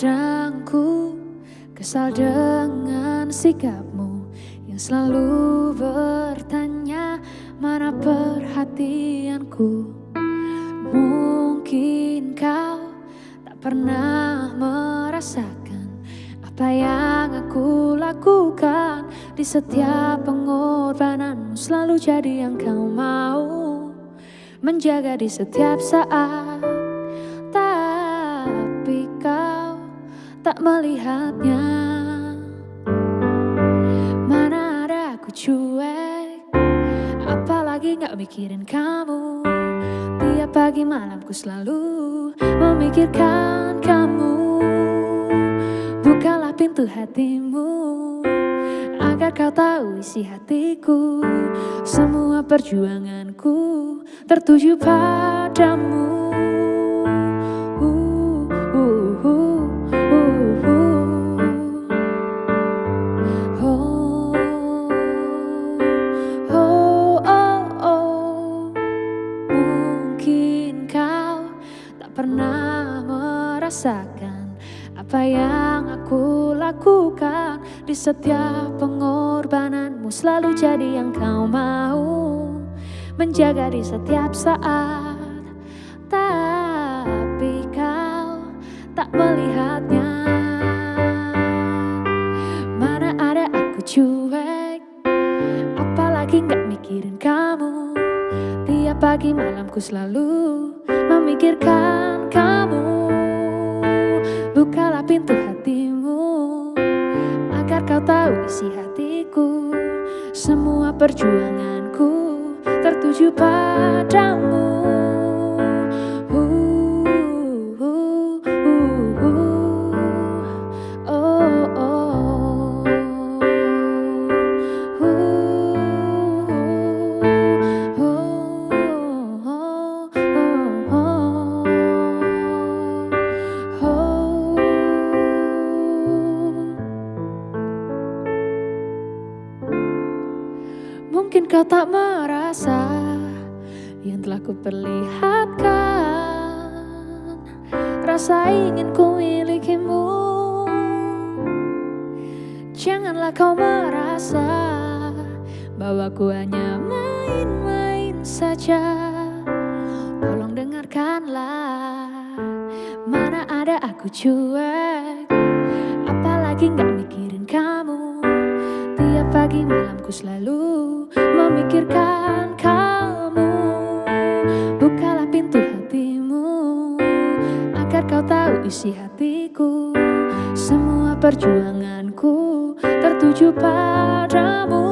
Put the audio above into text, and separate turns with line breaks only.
Kadang ku kesal dengan sikapmu Yang selalu bertanya mana perhatianku? Mungkin kau tak pernah merasakan Apa yang aku lakukan Di setiap pengorbananmu. Selalu jadi yang kau mau Menjaga di setiap saat tak melihatnya. Mana ada aku cuek? Apalagi gak mikirin kamu. Tiap pagi malamku selalu memikirkan kamu. Bukalah pintu hatimu Agar kau tahu isi hatiku. Semua perjuanganku tertuju padamu pernah merasakan apa yang aku lakukan. Di setiap pengorbananmu selalu jadi yang kau mau. Menjaga di setiap saat. Tapi kau tak melihatnya. Mana ada aku cuek? Apalagi nggak mikirin kamu pagi malamku selalu memikirkan kamu. Bukalah pintu hatimu Agar kau tahu isi hatiku. Semua perjuanganku tertuju padamu Mungkin kau tak merasa yang telah kuperlihatkan? Rasa ingin ku milikimu Janganlah kau merasa bahwa ku hanya main-main saja. Tolong dengarkanlah Mana ada aku cuek? Apalagi gak pagi malamku selalu memikirkan kamu. Bukalah pintu hatimu Agar kau tahu isi hatiku. Semua perjuanganku tertuju padamu